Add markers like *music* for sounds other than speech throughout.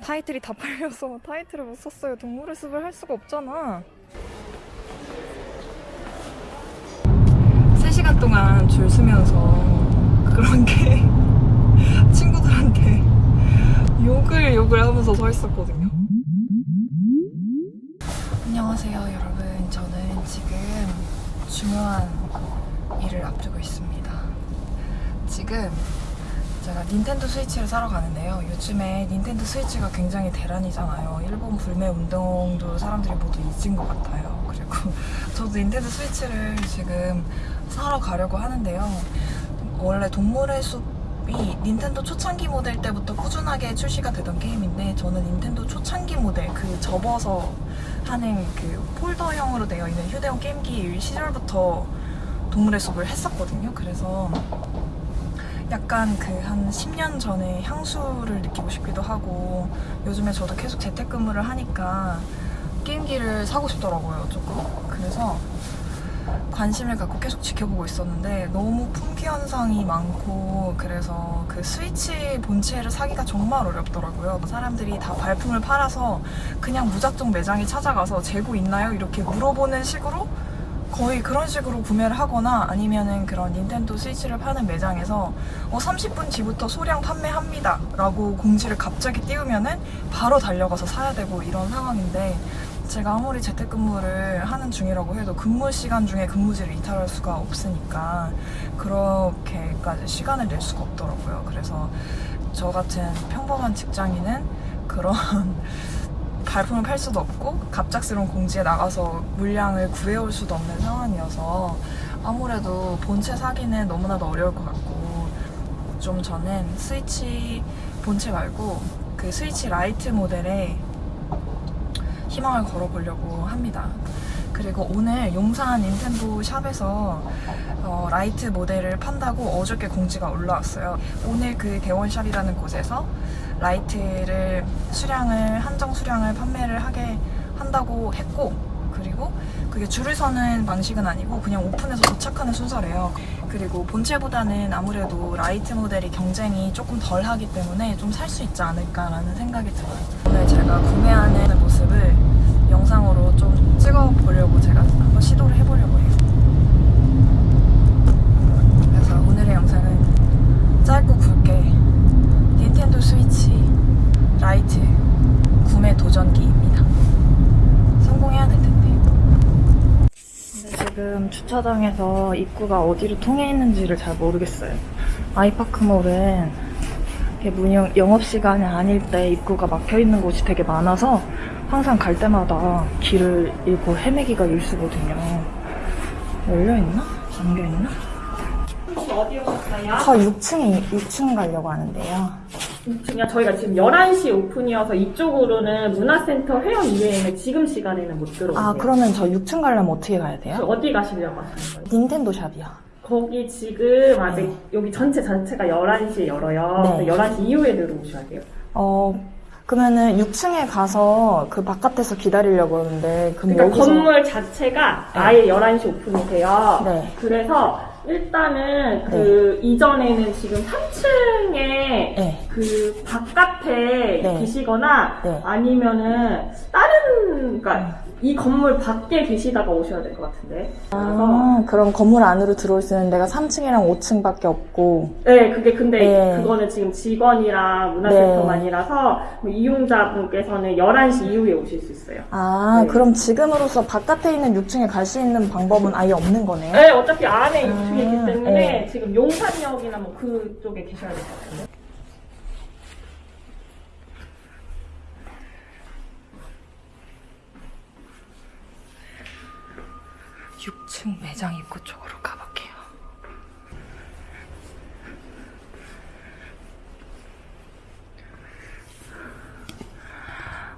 타이틀이 다 팔려서 *laughs* 타이틀을 못 샀어요. 동물의 숲을 할 수가 없잖아. 3시간 동안 줄 서면서 그런 게 *laughs* 친구들한테 욕을 욕을 하면서 서 있었거든요. 안녕하세요, 여러분. 저는 지금 중요한 일을 앞두고 있습니다. 지금 제가 닌텐도 스위치를 사러 가는데요. 요즘에 닌텐도 스위치가 굉장히 대란이잖아요. 일본 불매 운동도 사람들이 모두 잊은 것 같아요. *laughs* 그리고 저도 닌텐도 스위치를 지금 사러 가려고 하는데요. 원래 동물의 숲이 닌텐도 초창기 모델 때부터 꾸준하게 출시가 되던 게임인데 저는 닌텐도 초창기 모델 그 접어서 하는 그 폴더형으로 되어 있는 휴대용 게임기 시절부터 동물의 숲을 했었거든요. 그래서 약간 그 한 10년 전에 향수를 느끼고 싶기도 하고 요즘에 저도 계속 재택근무를 하니까 게임기를 사고 싶더라고요 조금 그래서 관심을 갖고 계속 지켜보고 있었는데 너무 품귀 현상이 많고 그래서 그 스위치 본체를 사기가 정말 어렵더라고요 사람들이 다 발품을 팔아서 그냥 무작정 매장에 찾아가서 재고 있나요? 이렇게 물어보는 식으로 거의 그런 식으로 구매를 하거나 아니면은 그런 닌텐도 스위치를 파는 매장에서 어, 30분 뒤부터 소량 판매합니다. 라고 공지를 갑자기 띄우면은 바로 달려가서 사야 되고 이런 상황인데 제가 아무리 재택근무를 하는 중이라고 해도 근무 시간 중에 근무지를 이탈할 수가 없으니까 그렇게까지 시간을 낼 수가 없더라고요. 그래서 저 같은 평범한 직장인은 그런 발품을 팔 수도 없고 갑작스러운 공지에 나가서 물량을 구해올 수도 없는 상황이어서 아무래도 본체 사기는 너무나도 어려울 것 같고 좀 저는 스위치 본체 말고 그 스위치 라이트 모델에 희망을 걸어보려고 합니다. 그리고 오늘 용산 닌텐도 샵에서 어, 라이트 모델을 판다고 어저께 공지가 올라왔어요. 오늘 그 대원샵이라는 곳에서 라이트를 수량을 한정 수량을 판매를 하게 한다고 했고 그리고 그게 줄을 서는 방식은 아니고 그냥 오픈해서 도착하는 순서래요. 그리고 본체보다는 아무래도 라이트 모델이 경쟁이 조금 덜 하기 때문에 좀 살 수 있지 않을까라는 생각이 들어요. 오늘 제가 구매하는 모습을 영상으로 좀 찍어보려고 제가 한번 시도를 해보려고 해요. 그래서 오늘의 영상은 짧고 스위치 라이트 구매 도전기입니다. 성공해야 될 텐데. 근데 지금 주차장에서 입구가 어디로 통해 있는지를 잘 모르겠어요. 아이파크몰은 문영, 영업시간이 아닐 때 입구가 막혀 있는 곳이 되게 많아서 항상 갈 때마다 길을 잃고 헤매기가 일수거든요. 열려있나? 잠겨있나? 혹시 어디 오셨어요? 저 6층에, 6층 가려고 하는데요. 지금 저희가 지금 11시 오픈이어서 이쪽으로는 문화센터 회원 이외에는 지금 시간에는 못 들어오세요. 아, 그러면 저 6층 가려면 어떻게 가야 돼요? 어디 가시려고 하시는 거예요? 닌텐도 샵이요. 거기 지금 아직 네. 여기 전체 자체가 11시에 열어요. 네. 그래서 11시 이후에 들어오셔야 돼요. 어, 그러면은 6층에 가서 그 바깥에서 기다리려고 하는데, 그럼 그러니까 여기서. 건물 자체가 아예 11시 오픈이 돼요. 네. 그래서 일단은 그 이전에는 지금 3층에 네. 그 바깥에 네. 계시거나 네. 아니면은 다른 그러니까 이 건물 밖에 계시다가 오셔야 될 것 같은데. 아, 그럼 건물 안으로 들어올 수 있는 데가 3층이랑 5층밖에 없고. 네, 그게 근데 네. 그거는 지금 직원이랑 문화센터만이라서 뭐 이용자분께서는 11시 이후에 오실 수 있어요. 아, 네. 그럼 지금으로서 바깥에 있는 6층에 갈 수 있는 방법은 아예 없는 거네요? 네, 어차피 안에 입 주이기 아, 때문에 네. 지금 용산역이나 뭐 그쪽에 계셔야 될 것 같은데. 육 6층 매장 입구 쪽으로 가볼게요.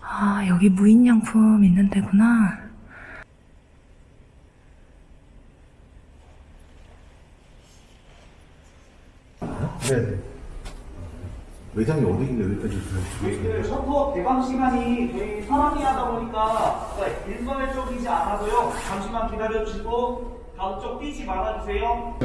아, 여기 무인양품 있는 데구나. 네. 매장이 어디길래 여기까지 그 셔터 개방 시간이 저희 사람이 하다 보니까 네, 일괄적이지 않아서요. 잠시만 기다려 주시고 다음 쪽 뛰지 말아 주세요.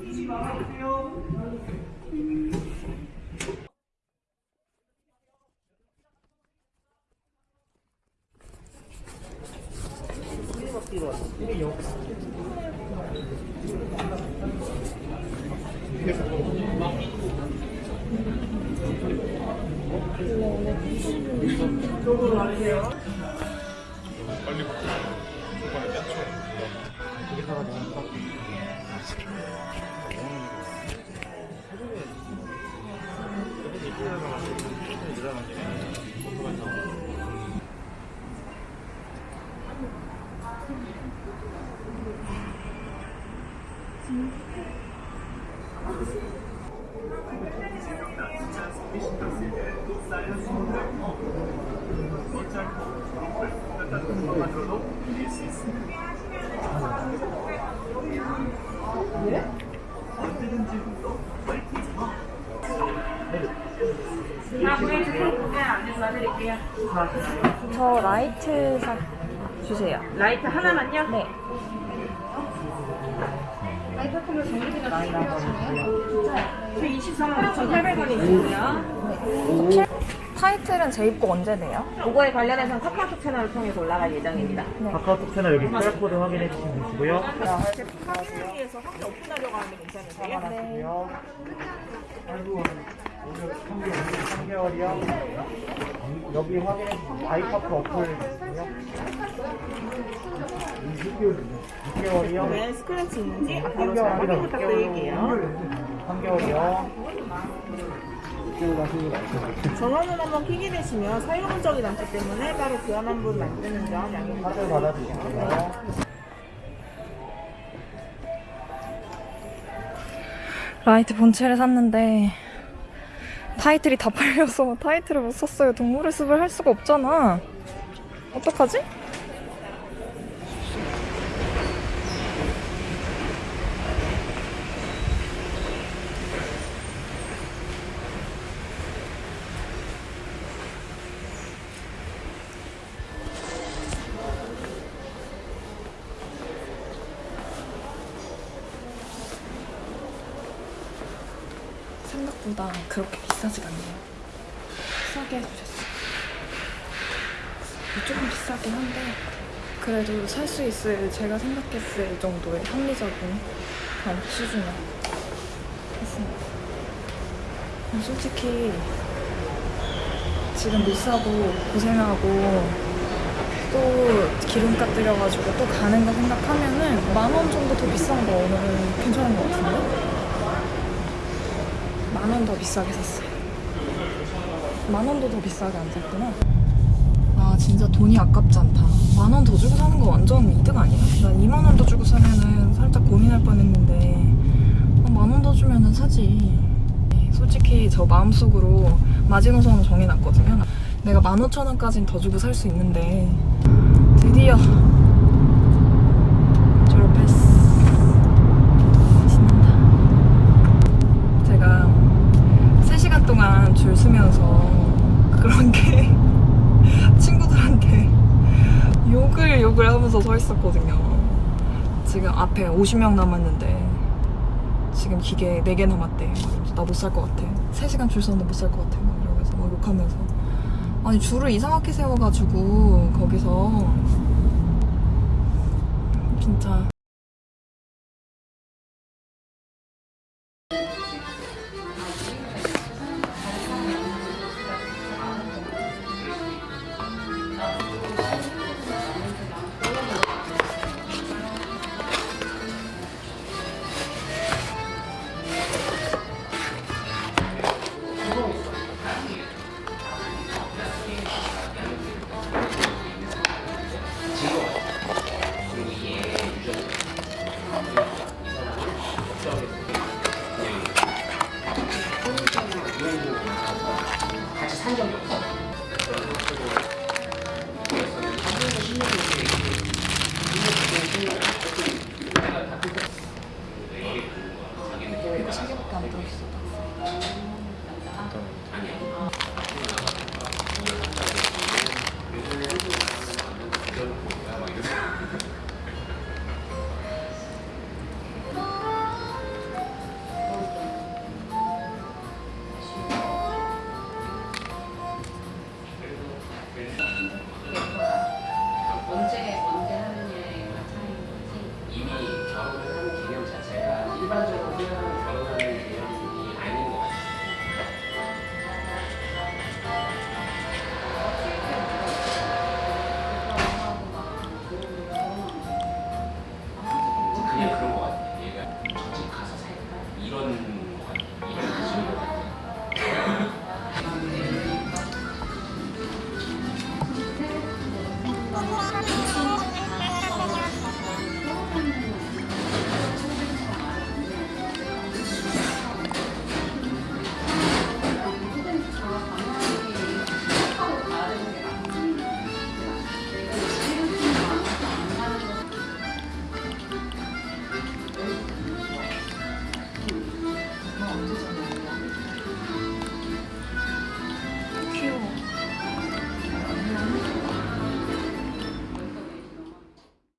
뛰지 말아 주세요. 이쪽으로 하세요. 저 라이트 사 주세요. 라이트 하나만요? 네. 저 23만 9,800원이 있고요. 타이틀은 재입고 언제 돼요? 그거에 관련해서는 카카오톡 채널을 통해서 올라갈 예정입니다. 카카오톡 채널 여기 QR코드 확인해 주시면 되시고요. 확인을 위해서 확인 오픈하려고 하는데 괜찮으세요? 네. 아이고, 오늘 3개월이요. 여기 확인해 주시면 아이파크 어플 있고요. 6개월이요. 네, 스크래치 있는지 3개월 잘 확인 부탁드릴게요. 3개월이요. 6개월 하시고 나서 전원을 한번 켜게 되시면 사용 흔적이 남기 때문에 따로 교환한 분 만드는 점 양해 카드 받아주시고요. 라이트 본체를 샀는데 타이틀이 다 팔려서 타이틀을 못 샀어요. 동물의 숲을 할 수가 없잖아. 어떡하지? 생각보다 그렇게 비싸지가 않네요. 싸게 해주셨어요. 조금 비싸긴 한데 그래도 살 수 있을 제가 생각했을 정도의 합리적인 가격 수준에 했습니다. 솔직히 지금 못 사고 고생하고 또 기름값 들여가지고 또 가는 거 생각하면은 만 원 정도 더 비싼 거 오늘은 괜찮은 것 같은데? 만 원 더 비싸게 샀어요. 만 원도 더 비싸게 안 샀구나. 아 진짜 돈이 아깝지 않다. 만 원 더 주고 사는 거 완전 이득 아니야? 난 2만 원 더 주고 사면은 살짝 고민할 뻔했는데 아, 만원 더 주면은 사지. 솔직히 저 마음속으로 마지노선을 정해놨거든요. 내가 15,000원까지는 더 주고 살 수 있는데 드디어. 신난다. 제가 3시간 동안 줄 서면서 그런 게 친구들한테 욕을 욕을 있었거든요. 지금 앞에 50명 남았는데 지금 기계 4개 남았대. 나 못 살 것 같아. 3시간 줄 서는데 못 살 것 같아. 막 이러면서 막 욕하면서. 아니 줄을 이상하게 세워가지고 거기서 진짜 担当してます。